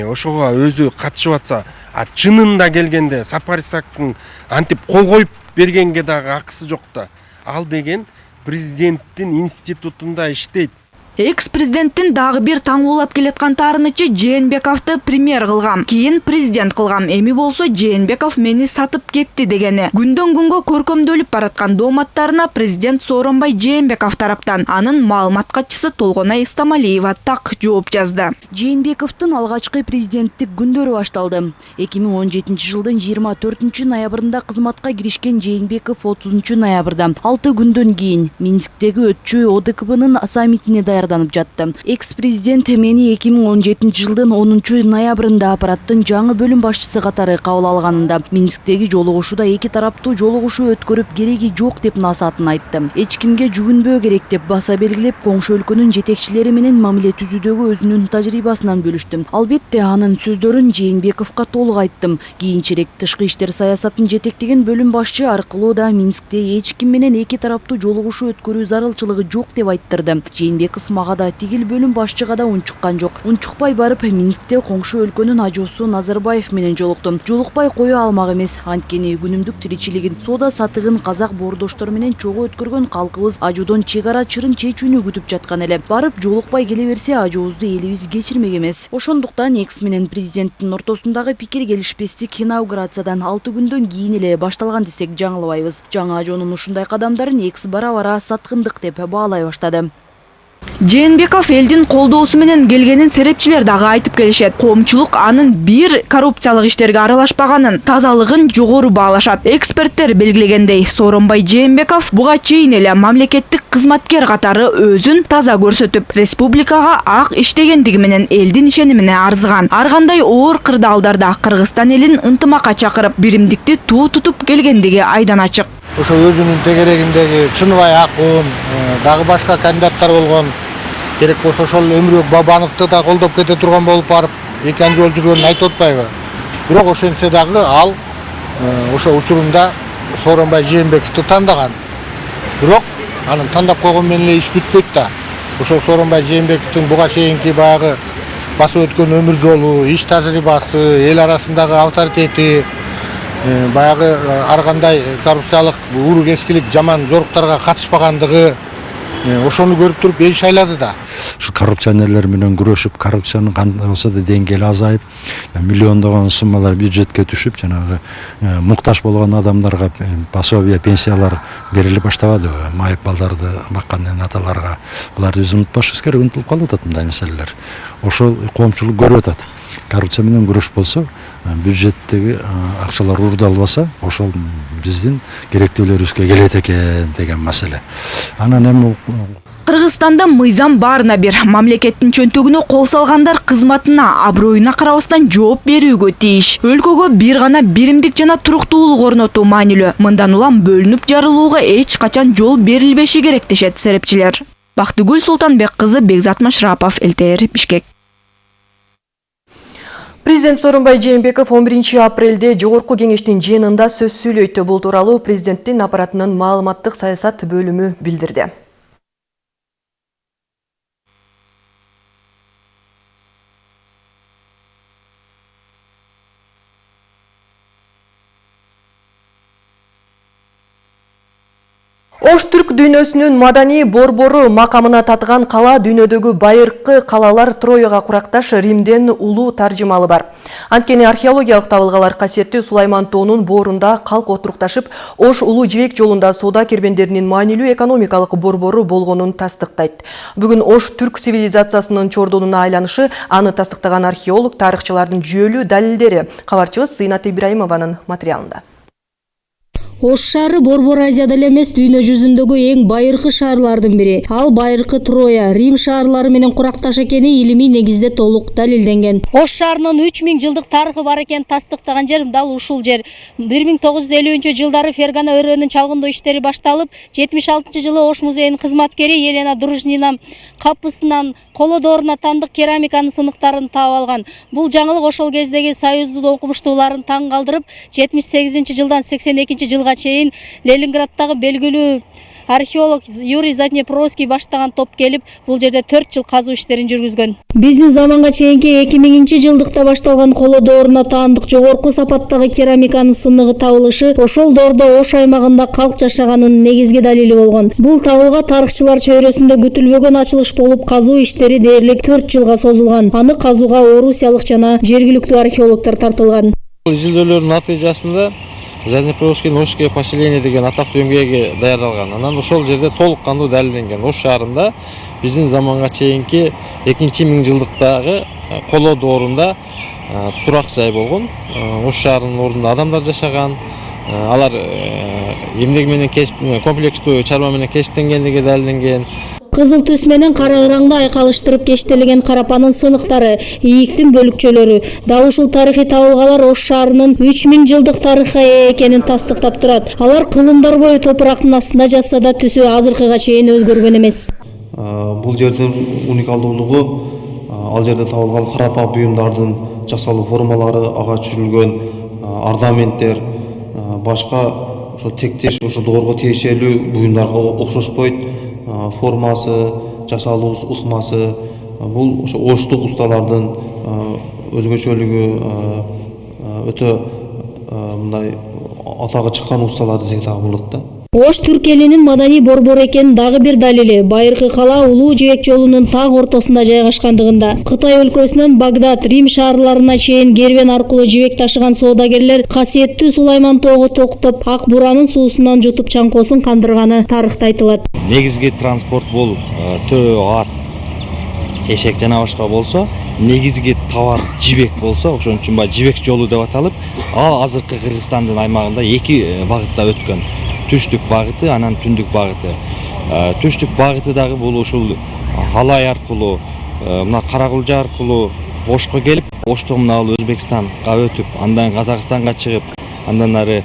ошого өзү катышып атса а чынында келгенде сапар исаковдун антип кол коюп бергенге дагы акысы жок да ал деген президенттин институтунда иштейт экс президенттин дагы бир таңуулап келаткан таарынычы жээнбековду премьер кылгам кийин президент кылгам эми болсо жээнбеков мени сатып кетти дегени күндөн күнгө көркөмдөлүп бараткан дооматтарына президент сооронбай жээнбеков тараптан. Анын маалымат катчысы толгонай истамалиева так жооп жазды. Жээнбековдун алгачкы президенттик күндөрү башталды. эки миң он жетинчи жылдын жыйырма төртүнчү ноябрында кызматка киришкен жээнбеков отузунчу ноябрда. Алты күндөн кийин минсктеги өтчү одкбнын саммитине даярданып жатты. Экс президент эки миң он жетинчи жылдын онунчу ноябрында аппараттын жаңы бөлүм башчысы катары кабыл алганында минсктеги жолугушууда эки тараптуу жолугушуу өткөрүп кереги жок деп насаатын айтты. Эч кимге жүгүнбөө керек деп баса белгилеп коңшу өлкөнүн жетекчилери менен мамиле түзүүдөгү өзүнүн тажрыйбасынан бөлүштү албетте анын сөздөрүн жээнбековго толук айттым. Кийинчерээк тышкы иштер саясатын жетектеген бөлүм башчы аркылуу да минскте эч ким менен эки тараптуу жолугушуу өткөрүү зарылчылыгы жок деп айттырды. Жээнбеков мага да тигил бөлүм башчыга да унчуккан жок унчукпай барып минскте коңшу өлкөнүн ажоосу назарбаев менен жолуктум жолукпай кое алмак эмес анткени күнүмдүк тиричилигин соода сатыгын казак боордоштор менен чогуу өткөргөн калкыбыз ажоодон чек ара чырын чечүүнү күтүп жаткан эле барып жолукпай келе берсе ажообузду элибиз кечирмек эмес ошондуктан экс менен президенттин ортосундагы пикир келишпестик инаугурациядан алты күндөн кийин эле башталган десек жаңылбайбыз жаңы ажоонун ушундай кадамдарын экс бара бара саткындык деп баалай баштады. Жээнбеков элдин колдоосу менен келгенин серепчилер дагы айтып келишет. Коомчулук анын бир коррупциялык иштерге аралашпаганын тазалыгын жогору баалашат. Эксперттер белгилегендей сооронбай жээнбеков буга чейин эле мамлекеттик кызматкер катары өзүн таза көрсөтүп республикага ак иштегендиги менен элдин ишенимине арзыган. Ар кандай оор кырдаалдарда кыргызстан элин ынтымакка чакырып биримдикти туу тутуп келгендиги айдан ачык ошо өзүнүн тегерегиндеги чыныбай акын дагы башка кандидаттар болгон керек болсо ошол өмүрбек бабановду да колдоп кете турган болуп барып эки жол жүргөнүн айтып атпайбы? Бирок ошентсе дагы ал ошол учурунда сооронбай жээнбековду тандаган. Бирок анын тандап койгон менен эле иш бүтпөйт да. Ошол сооронбай жээнбековдун буга чейинки баягы басып өткөн өмүр жолу иш тажрыйбасы эл арасындагы авторитети баягы ар кандай коррупциялык уру кескилик жаман жоруктарга катышпагандыгы ошону көрүп туруп эл шайлады да. Ушу коррупционерлер менен күрөшүп коррупциянын кандай болсо да деңгээли азайып миллиондогон суммалар бюджетке түшүп жанагы муктаж болгон адамдарга пособие пенсиялар бериле баштабадыбы майып балдарды баккан аталарга. Буларды биз унутпашыбыз керек унутулуп калып атат мындай маселелер ошол коомчулук көрүп атат. Коррупция менен күрөш болсо бюджеттеги акчалар уурдалбаса ошол биздин керектүүлөрүбүзгө келет экен деген маселе. Анан эми кыргызстанда мыйзам баарына бир мамлекеттин чөнтөгүнө кол салгандар кызматына аброюна карабастан жооп берүүгө тийиш. Өлкөгө бир гана биримдик жана туруктуулук орнотуу маанилүү. Мындан улам бөлүнүп жарылууга эч качан жол берилбеши керек дешет серепчилер бактыгүл султанбек кызы бекзат машрапов лтр бишкек. Президент Сооронбай Жээнбеков 11 апрелде жогорку кеңештин жыйынында сөз сүйлөйт. Бул тууралуу президенттин аппаратынын маалыматтык саясат бөлүмү билдирди. Ош түрк дүйнөсүнүн маданий борбору макамына татыган кала дүйнөдөгү байыркы калалар Трояга куракташ Римден улуу таржымалы бар. Анткени археологиялык табылгалар касиеттүү Сулайман тоонун боорунда калк отурукташып, Ош улуу жибек жолунда соода кербендеринин маанилүү экономикалык борбору болгонун тастыктайт. Бүгүн Ош түрк цивилизациясынын чордонуна айланышы аны тастыктаган археолог тарыхчылардын жүйөлүү далилдери. Кабарчыбыз Зыйнат Ибраимованын материалында. Ош шаары Борбор Азияда эле эмес дүйнө жүзүндөгү эң байыркы шаарлардын бири. Ал байыркы Троя, Рим шаарлары менен куракташ экени илимий негизде толук далилденген. Ош шаарынын 3000 жылдык тарыхы бар экенин тастыктаган жер дал ушул жер. 1950 жылдары Фергана өрөөнүн чалгындоо иштери башталып, 76 жылы Ош музейинин кызматкери Елена Дружнина капысынан коло дооруна тандык керамиканын сыныктарын таап алган. Бул жаңылык ошол кездеги союздун окумуштууларын таң калтырып, 78 жылдан 82 жылга чейин ленинграддагы белгилүү археолог юрий заднепровский баштаган топ келип бул жерде төрт жыл казуу иштерин жүргүзгөн. Биздин заманга чейинки эки миңинчи жылдыкта башталган коло дооруна таандык жогорку сапаттагы керамиканын сыныгы табылышы ошол доордо ош аймагында калк жашаганынын негизги далили болгон. Бул табылга тарыхчылар чөйрөсүндө күтүлбөгөн ачылыш болуп казуу иштери дээрлик төрт жылга созулган. Аны казууга орусиялык жана жергиликтүү археологдор тартылган. Изилдөөлөрдүн натыйжасында заднепровскийдин ошке поселение деген атактуу эмгеги даярдалган анан ошол жерде толук кандуу далилденген ош шаарында биздин заманга чейинки экинчи миң жылдыктагы коло доорунда турак жай болгон ош шаарынын ордунда адамдар жашаган алар эмнеги менен комплекстүү чарба менен кесиптенгендиги далилденген кызыл түс менен кара ыраңды айкалыштырып кештелеген карапанын сыныктары ийиктин бөлүкчөлөрү дал ушул тарыхый табылгалар ош шаарынын үч миң жылдык тарыхка ээ экенин тастыктап турат. Алар кылымдар бою топурактын астында жатса да түсү азыркыга чейин өзгөргөн эмес. Бул жердин уникалдуулугу ал жерде табылган карапа буюмдардын жасалуу формалары ага түшүрүлгөн орнаменттер башка ошо тектеш ошо доорго тиешелүү буюмдарга окшошпойт формасы жасалуу ыкмасы бул ошо оштук усталардын өзгөчөлүгү өтө мындай атагы чыккан усталар десек дагы болот да ош түрк элинин маданий борбору экенин дагы бир далили. Байыркы кала улуу жибек жолунун так ортосунда жайгашкандыгында. Кытай өлкөсүнөн багдад рим шаарларына чейин кербен аркылуу жибек ташыган соодагерлер касиеттүү сулайман тоого токтоп ак буранын суусунан жутуп чаңкоосун кандырганы тарыхта айтылат. Негизги транспорт бул төө ат эшек жана башка болсо негизги товар жибек болсо ошон үчүн баягы жибек жолу деп аталып ал азыркы кыргызстандын аймагында эки багытта өткөн түштүк багыты анан түндүк багыты түштүк багыты дагы бул ушул алай аркылуу мына кара кулжа аркылуу ошко келип оштон мына ал өзбекстанга өтүп андан казакстанга чыгып андан ары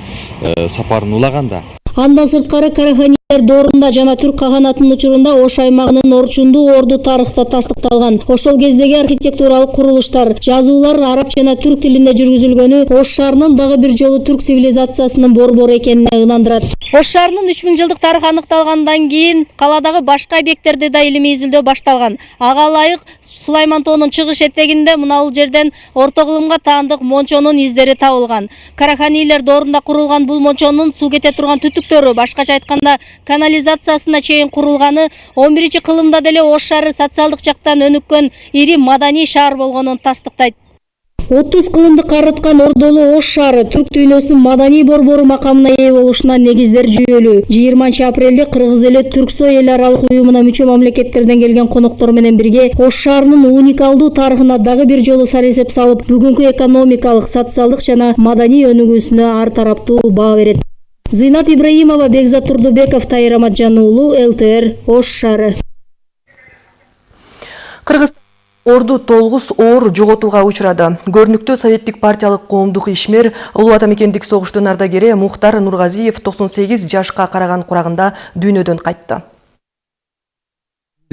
сапарын улаганда андан сырткары доорунда жана түрк каганатынын учурунда ош аймагынын орчундуу орду тарыхта тастыкталган ошол кездеги архитектуралык курулуштар жазуулар араб жана түрк тилинде жүргүзүлгөнү ош шаарынын дагы бир жолу түрк цивилизациясынын борбору экенине ынандырат ош шаарынын үч миң жылдык тарыхы аныкталгандан кийин каладагы башка объекттерди да илимий изилдөө башталган. Ага ылайык сулайман тоонун чыгыш этегинде мына жерден орто кылымга таандык мончонун издери табылган. Караханилер доорунда курулган бул мончонун суу кете турган түтүктөрү башкача айтканда канализациясына чейин курулганы он биринчи кылымда деле ош шаары социалдык жактан өнүккөн ири маданий шаар болгонун тастыктайт. отуз кылымды карыткан ордолуу ош шаары түрк дүйнөсүнүн маданий борбору макамына ээ болушуна негиздер жүйөлүү. жыйырманчы апрелде кыргыз эли түрксой эл аралык уюмуна мүчө мамлекеттерден келген коноктор менен бирге ош шаарынын уникалдуу тарыхына дагы бир жолу сар эсеп салып бүгүнкү экономикалык социалдык жана маданий өнүгүүсүнө ар тараптуу баа берет зыйнат ибраимова бекзат турдубеков тайыр аматжан уулу лтр ош шаары кыргыз орду толгус оор жоготууга учурады көрүнүктүү советтик партиялык коомдук ишмер улуу ата мекендик согуштун ардагери мухтар нургазиев токсон сегиз жашка караган курагында дүйнөдөн кайтты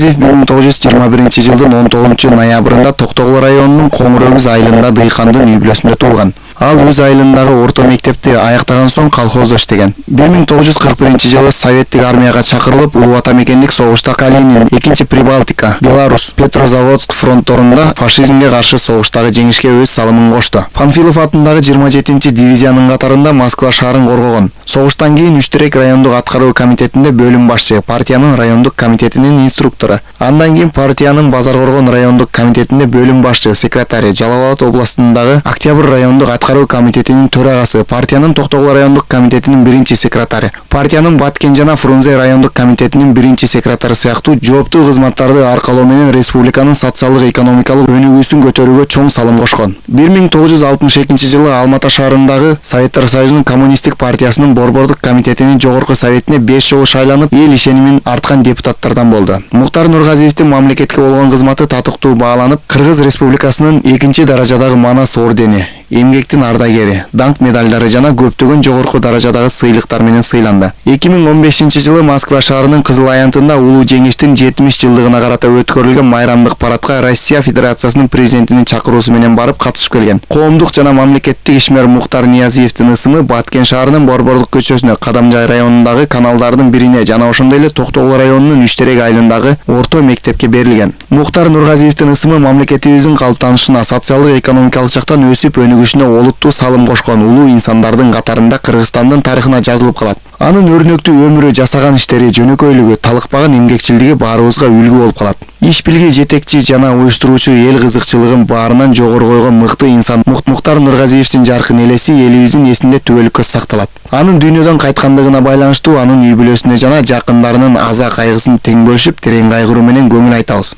бир миң тогуз жүз жыйырма биринчи жылдын он тогузунчу ноябрында токтогул районунун коңур өгүз айылында дыйкандын үй бүлөсүндө туулган ал өз айылындагы орто мектепти аяктаган соң колхоздо иштеген бир миң тогуз жүз кырк биринчи жылы советтик армияга чакырылып улуу ата мекендик согушта калинин экинчи прибалтика беларусь петрозаводск фронтторунда фашизмге каршы согуштагы жеңишке өз салымын кошту панфилов атындагы жыйырма жетинчи дивизиянын катарында москва шаарын коргогон согуштан кийин үч терек райондук аткаруу комитетинде бөлүм башчы партиянын райондук комитетинин инструктору андан кийин партиянын базар коргон райондук комитетинде бөлүм башчы секретарь жалал абад областындагы октябрь райондук аткаруу комитетинин төрагасы партиянын токтогул райондук комитетинин биринчи секретары партиянын баткен жана фрунзе райондук комитетинин биринчи секретары сыяктуу жооптуу кызматтарды аркалоо менен республиканын социалдык экономикалык өнүгүүсүн көтөрүүгө чоң салым кошкон бир миң тогуз жүз алтымыш экинчи жылы алма ата шаарындагы советтер союзунун коммунисттик партиясынын борбордук комитетинин жогорку советине беш жолу шайланып эл ишенимин арткан депутаттардан болду мухтар нургазиевдин мамлекетке болгон кызматы татыктуу бааланып кыргыз республикасынын экинчи даражадагы манас ордени эмгектин ардагери даңк медалдары жана көптөгөн жогорку даражадагы сыйлыктар менен сыйланды. Эки миң он бешинчи жылы москва шаарынын кызыл аянтында улуу жеңиштин жетимиш жылдыгына карата өткөрүлгөн майрамдык парадка россия федерациясынын президентинин чакыруусу менен барып катышып келген. Коомдук жана мамлекеттик ишмер мухтар ниязиевдин ысымы баткен шаарынын борборлук көчөсүнө кадамжай районундагы каналдардын бирине жана ошондой эле токтогул районунун үч терек айылындагы орто мектепке берилген. Мухтар нургазиевдин ысымы мамлекетибиздин калыптанышына социалдык экономикалык жактан өсүп олуттуу салым кошкон улуу инсандардын катарында кыргызстандын тарыхына жазылып калат. Анын өрнөктүү өмүрү жасаган иштери жөнөкөйлүгү талыкпаган эмгекчилдиги баарыбызга үлгү болуп калат. Иш билги жетекчи жана уюштуруучу эл кызыкчылыгын баарынан жогору койгон мыкты инсан мухтар нургазиевдин жаркын элеси элибиздин эсинде түбөлүккө сакталат. Анын дүйнөдөн кайткандыгына байланыштуу анын үй бүлөсүнө жана жакындарынын аза кайгысын тең бөлүшүп терең кайгыруу менен көңүл айтабыз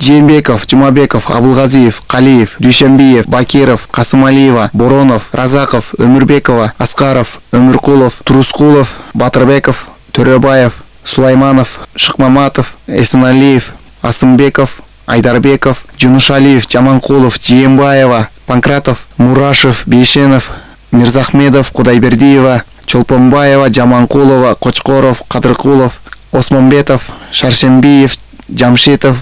жээнбеков жумабеков абылгазиев калиев дүйшөнбиев бакиров касымалиева боронов разаков өмүрбекова аскаров өмүркулов турускулов батырбеков төрөбаев сулайманов шыкмаматов эсеналиев асымбеков айдарбеков жунушалиев жаманкулов жээнбаева панкратов мурашев бейшенов мирзахмедов кудайбердиева чолпонбаева жаманкулова кочкоров кадыркулов осмонбетов шаршембиев жамшитов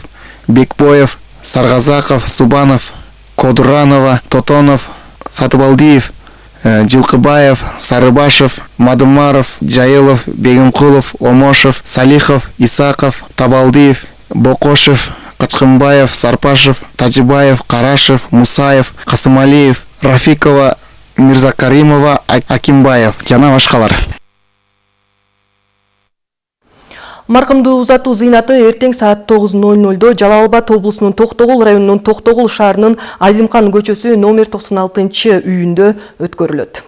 бекбоев саргазаков субанов кодуранова тотонов сатыбалдиев э, жылкыбаев сарыбашев мадумаров жайылов бегимкулов омошев салихов исаков табалдиев бокошев качкынбаев сарпашев тажибаев карашев мусаев касымалиев рафикова мирзакаримова акимбаев. Жана башкалар Маркымды узатуу зыйнаты эртең саат 9.00 Жалал Абад облусунун Токтогул районунун Токтогул шаарынын Азимкан көчөсү номер 96 үйүндө өткөрүлөт.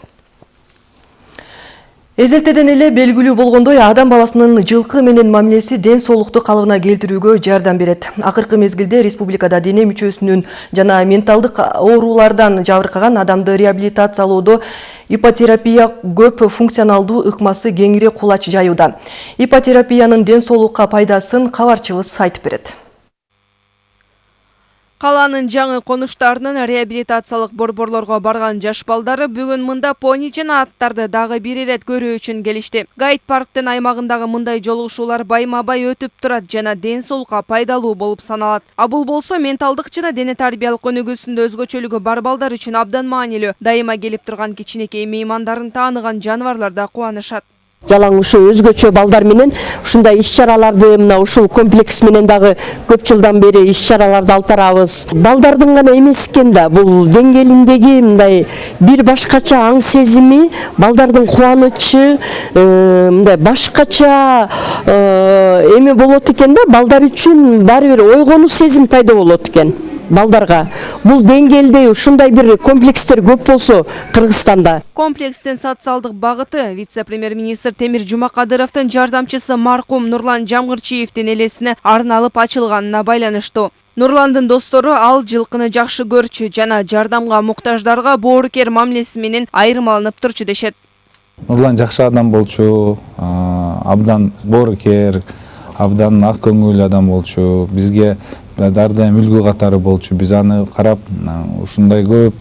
Эзелтеден эле белгилүү болгондой адам баласынын жылкы менен мамилеси ден соолукту калыбына келтирүүгө жардам берет. Акыркы мезгилде республикада дене мүчөсүнүн жана менталдык оорулардан жабыркаган адамды реабилитациялоодо ипотерапия көп функционалдуу ыкмасы кеңири кулач жаюуда. Ипотерапиянын ден соолукка пайдасын кабарчыбыз айтып берет. Каланын жаңы конуштарынын реабилитациялык борборлорго барган жаш балдары бүгүн мында пони жана аттарды дагы бир ирет көрүү үчүн келишти. Гайд парктын аймагындагы мындай жолугушуулар байма-бай өтүп турат ден соолукка пайдалуу болуп саналат. А бул болсо менталдык жана дене тарбиялык өнүгүүсүндө өзгөчөлүгү бар балдар үчүн абдан маанилүү. Дайыма келип турган кичинекей меймандарын тааныган жаныбарлар да. Жалаң ушу өзгөчө балдар менен ушундай иш чараларды мына ушул комплекс менен дагы көп жылдан бери иш чараларды алып барабыз. Балдардын гана эмес экен да бул деңгээлиндеги мындай бир башкача аң сезими балдардын кубанычы э, мындай башкача э, эме болот экен да балдар үчүн баары бир ойгонуу сезим пайда болот экен. Балдарга бул деңгээлде ушундай бир комплекстер көп болсо кыргызстанда Комплекстин социалдык багыты вице-премьер-министр Темир Жумакадыровдун жардамчысы маркум Нурлан Жамгырчиевдин элесине арналып ачылганына байланыштуу. Нурландын достору ал жылкыны жакшы көрчү жана жардамга муктаждарга боорукер мамилеси менен айырмаланып турчу дешет. нурлан жакшы адам болчу абдан боорукер абдан ак көңүл адам болчу бизге ар дайым үлгү катары болчу. Биз аны карап ушундай көп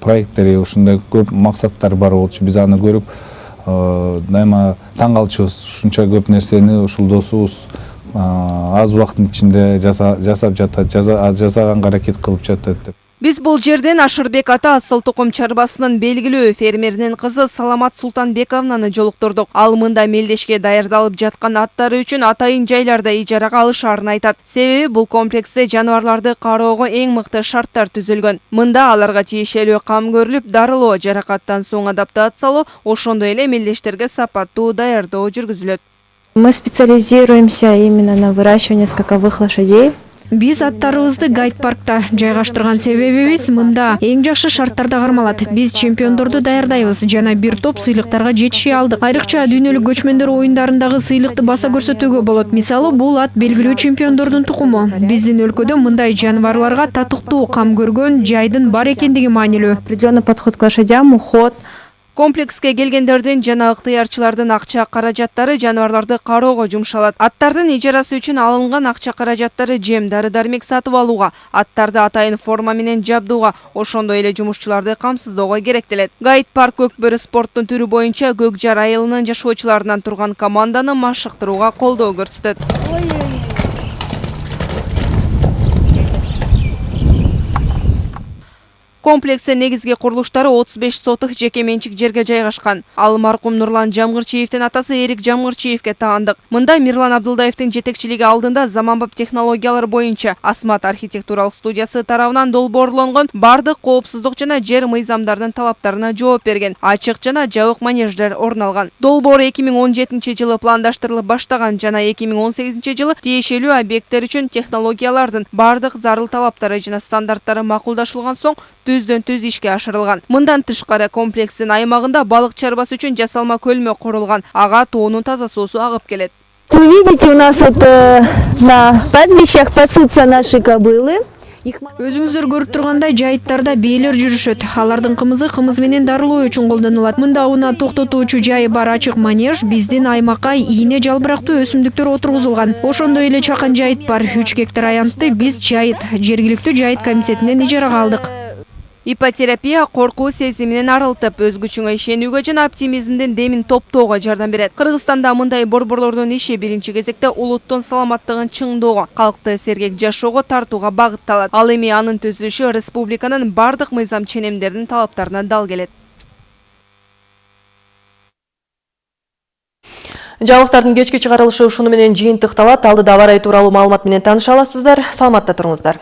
проекттери ушундай көп максаттар бар болчу. Биз аны көрүп дайыма таң калчубуз ушунча көп нерсени ушул досубуз аз убакыттын ичинде жаса- жасап жатат жаса- жасаганга аракет кылып жатат деп. Биз бул жерден Ашырбек ата асыл тукум чарбасынын белгилүү фермеринин кызы Саламат Султанбековнаны жолуктурдук. Ал мында мелдешке даярдалып жаткан аттары үчүн атайын жайларда ижарага алышаарын айтат. Себеби бул комплексте жаныбарларды кароого эң мыкты шарттар түзүлгөн. Мында аларга тиешелүү кам көрүлүп, дарылоо, жаракаттан соң адаптациялоо, ошондой эле мелдештерге сапаттуу даярдоо жүргүзүлөт. Мы специализируемся именно на выращивании скаковых лошадей. Биз аттарыбызды гайд паркта жайгаштырган себебибиз мында. Эң жакшы шарттарда кармалат. Биз чемпиондорду даярдайбыз жана бир топ сыйлыктарга жетиши алдык. Айрыкча дүйнөлүк көчмөндөр оюндарындагы сыйлыкты баса көрсөтүүгө болот. Мисалы бул ат белгилүү чемпиондордун тукуму. Биздин өлкөдө мындай жаныбарларга татыктуу кам көргөн жайдын бар экендиги маанилүү. Определенный подход к лошадям, уход. Комплекске келгендердин жана ыктыярчылардын акча каражаттары жаныбарларды кароого жумшалат. Аттардын ижарасы үчүн алынган акча каражаттары жем, дары-дармек сатып алууга, аттарды атайын форма менен жабдууга, ошондой эле жумушчуларды камсыздоого керектелет. Гайд парк көкбөрү спорттун түрү боюнча көк жар айылынын жашоочуларынан турган команданы машыктырууга колдоо көрсөтөт. Комплекстин негизги курулуштары 35 сотых жеке менчик жерге жайгашкан. Ал маркум Нурлан Жамгырчиевдин атасы Эрик Жамгырчиевге таандык. Мында Мирлан Абдылдаевдин жетекчилиги алдында заманбап технологиялар боюнча Асмат архитектуралык студиясы тарабынан долбоорлонгон бардык коопсуздук жана жер мыйзамдардын талаптарына жооп берген ачык жана жабык манеждер орун алган. Долбоор 2017 жылы пландаштырылып баштаган жана 2018 жылы тиешелүү объекттер үчүн технологиялардын бардык зарыл талаптары жана стандарттары макулдашылган соң түздөн түз ишке ашырылган. Мындан тышкары комплекстин аймагында балык чарбасы үчүн жасалма көлмө курулган. Ага тоонун таза суусу агып келет. Вы видите, у нас вот э, на пастбищах пасутся наши кобылы. өзүңүздөр көрүп тургандай жайыттарда бээлер жүрүшөт алардын кымызы кымыз менен дарылоо үчүн колдонулат мында унаа токтотуучу жайы бар ачык манеж биздин аймакка ийне жалбырактуу өсүмдүктөр отургузулган ошондой эле чакан жайыт бар үч гектар аянтты биз жайыт жергиликтүү жайыт комитетинен ижарага алдык ипотерапия коркуу сезиминен арылтып өзгөчүңө ишенүүгө жана оптимизмдин демин топтоого жардам берет. Кыргызстанда мындай борборлордун иши биринчи кезекте улуттун саламаттыгын чыңдоого калкты сергек жашоого тартууга багытталат. Ал эми анын түзүлүшү республиканын бардык мыйзам ченемдеринин талаптарына дал келет. Жаңылыктардын кечки чыгарылышы ушуну менен жыйынтыкталат алдыда аба ырайы тууралуу маалымат менен тааныша аласыздар. Саламатта туруңуздар